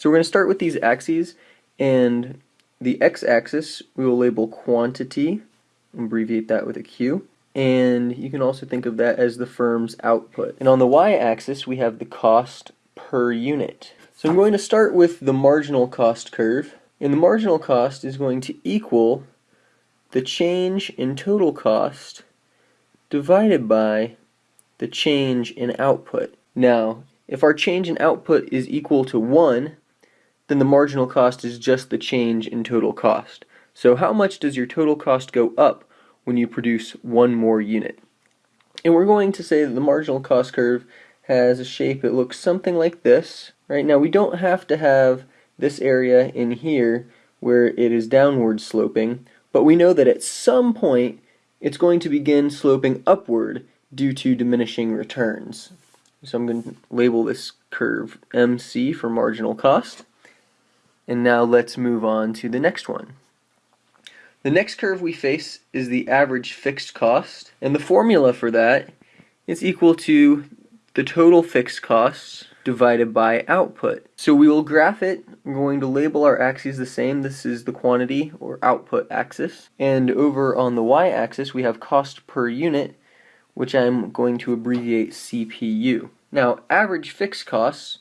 So we're going to start with these axes and the x-axis we will label quantity, abbreviate that with a Q, and you can also think of that as the firm's output. And on the y-axis we have the cost per unit. So I'm going to start with the marginal cost curve, and the marginal cost is going to equal the change in total cost divided by the change in output. Now, if our change in output is equal to 1, then the marginal cost is just the change in total cost. So how much does your total cost go up when you produce one more unit? And we're going to say that the marginal cost curve has a shape that looks something like this. Right now we don't have to have this area in here where it is downward sloping, but we know that at some point it's going to begin sloping upward due to diminishing returns. So I'm going to label this curve MC for marginal cost. And now let's move on to the next one. The next curve we face is the average fixed cost, and the formula for that is equal to the total fixed costs divided by output. So we will graph it, we're going to label our axes the same, this is the quantity or output axis, and over on the y-axis we have cost per unit, which I'm going to abbreviate CPU. Now average fixed costs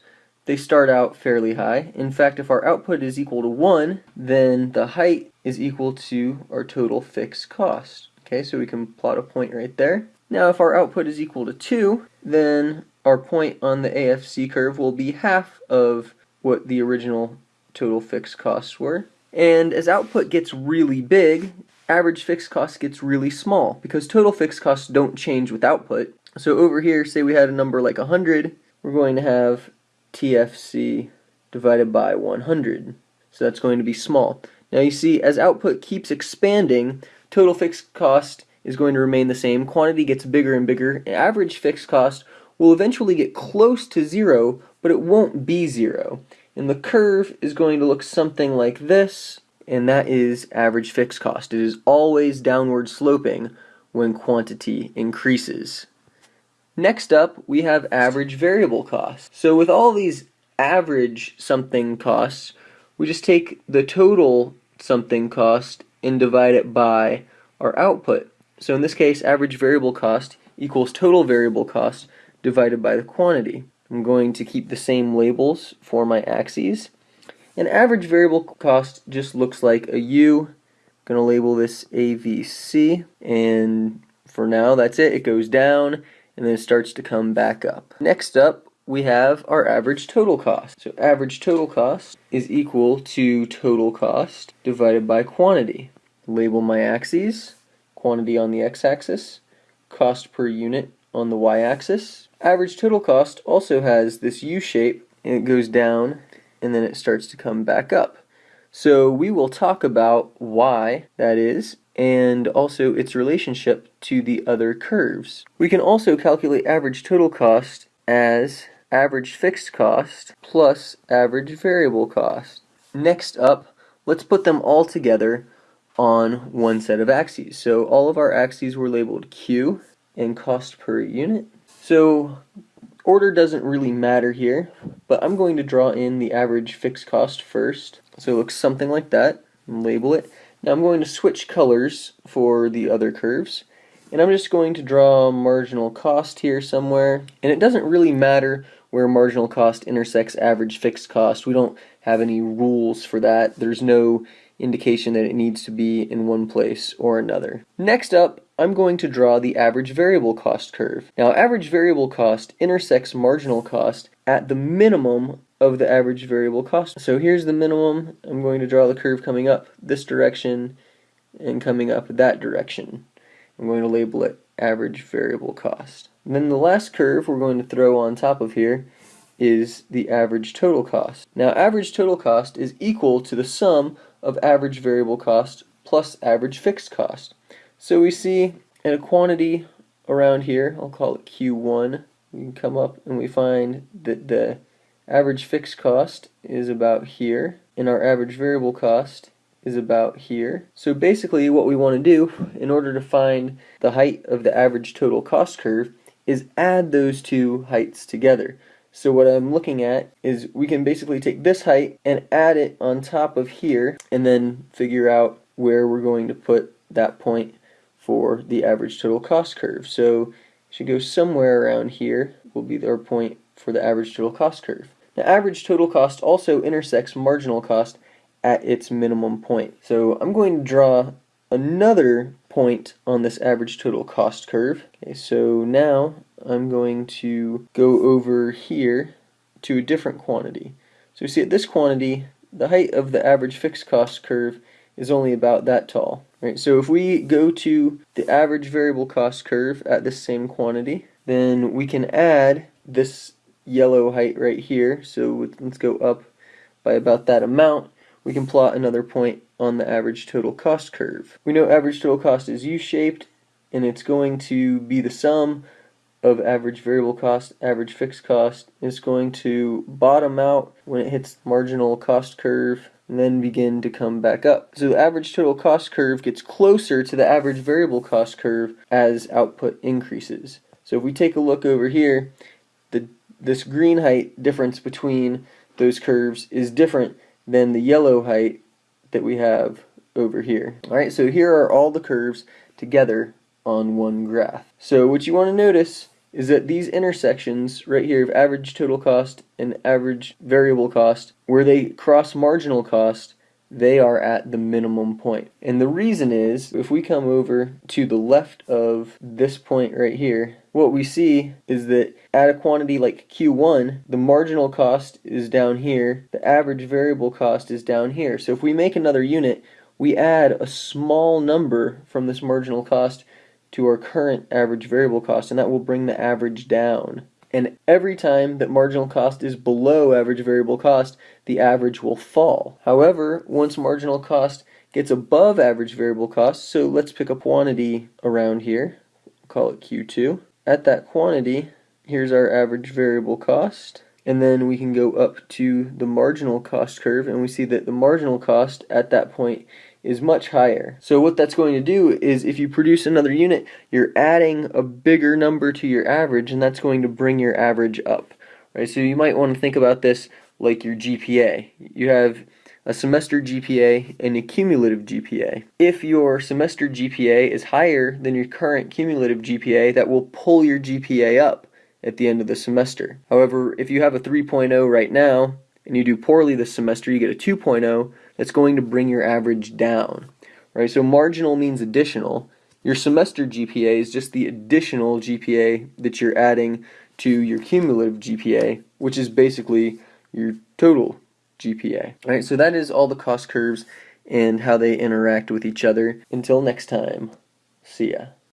they start out fairly high. In fact, if our output is equal to 1, then the height is equal to our total fixed cost. Okay, so we can plot a point right there. Now, if our output is equal to 2, then our point on the AFC curve will be half of what the original total fixed costs were. And as output gets really big, average fixed cost gets really small because total fixed costs don't change with output. So over here, say we had a number like 100, we're going to have TFC divided by 100. So that's going to be small. Now you see, as output keeps expanding, total fixed cost is going to remain the same. Quantity gets bigger and bigger. And Average fixed cost will eventually get close to zero, but it won't be zero. And the curve is going to look something like this, and that is average fixed cost. It is always downward sloping when quantity increases. Next up, we have average variable costs. So with all these average something costs, we just take the total something cost and divide it by our output. So in this case, average variable cost equals total variable cost divided by the quantity. I'm going to keep the same labels for my axes. And average variable cost just looks like a U. I'm going to label this AVC. And for now, that's it. It goes down and then it starts to come back up. Next up, we have our average total cost. So average total cost is equal to total cost divided by quantity. Label my axes, quantity on the x-axis, cost per unit on the y-axis. Average total cost also has this U shape and it goes down and then it starts to come back up. So we will talk about why that is and also its relationship to the other curves. We can also calculate average total cost as average fixed cost plus average variable cost. Next up, let's put them all together on one set of axes. So all of our axes were labeled Q and cost per unit. So order doesn't really matter here, but I'm going to draw in the average fixed cost first. So it looks something like that, label it. Now I'm going to switch colors for the other curves. And I'm just going to draw marginal cost here somewhere. And it doesn't really matter where marginal cost intersects average fixed cost. We don't have any rules for that. There's no indication that it needs to be in one place or another. Next up, I'm going to draw the average variable cost curve. Now average variable cost intersects marginal cost at the minimum of the average variable cost. So here's the minimum. I'm going to draw the curve coming up this direction and coming up that direction. I'm going to label it average variable cost. And then the last curve we're going to throw on top of here is the average total cost. Now average total cost is equal to the sum of average variable cost plus average fixed cost. So we see in a quantity around here, I'll call it Q1, we can come up and we find that the average fixed cost is about here, and our average variable cost is about here. So basically what we want to do in order to find the height of the average total cost curve is add those two heights together. So what I'm looking at is we can basically take this height and add it on top of here and then figure out where we're going to put that point for the average total cost curve. So should go somewhere around here will be our point for the average total cost curve. Now average total cost also intersects marginal cost at its minimum point. So I'm going to draw another point on this average total cost curve. Okay, so now I'm going to go over here to a different quantity. So you see at this quantity, the height of the average fixed cost curve is only about that tall. Right? So if we go to the average variable cost curve at this same quantity, then we can add this yellow height right here. So let's go up by about that amount. We can plot another point on the average total cost curve. We know average total cost is U-shaped and it's going to be the sum of average variable cost, average fixed cost. is going to bottom out when it hits marginal cost curve and then begin to come back up. So the average total cost curve gets closer to the average variable cost curve as output increases. So if we take a look over here, the this green height difference between those curves is different than the yellow height that we have over here. Alright, so here are all the curves together on one graph. So what you want to notice is that these intersections right here of average total cost and average variable cost, where they cross marginal cost, they are at the minimum point. And the reason is, if we come over to the left of this point right here, what we see is that at a quantity like Q1, the marginal cost is down here, the average variable cost is down here. So if we make another unit, we add a small number from this marginal cost to our current average variable cost, and that will bring the average down. And every time that marginal cost is below average variable cost, the average will fall. However, once marginal cost gets above average variable cost, so let's pick a quantity around here, call it Q2. At that quantity, here's our average variable cost. And then we can go up to the marginal cost curve, and we see that the marginal cost at that point is much higher. So what that's going to do is if you produce another unit, you're adding a bigger number to your average and that's going to bring your average up. Right? So you might want to think about this like your GPA. You have a semester GPA and a cumulative GPA. If your semester GPA is higher than your current cumulative GPA, that will pull your GPA up at the end of the semester. However, if you have a 3.0 right now and you do poorly this semester, you get a 2.0, that's going to bring your average down. Right? So marginal means additional. Your semester GPA is just the additional GPA that you're adding to your cumulative GPA, which is basically your total GPA. All right, so that is all the cost curves and how they interact with each other. Until next time, see ya.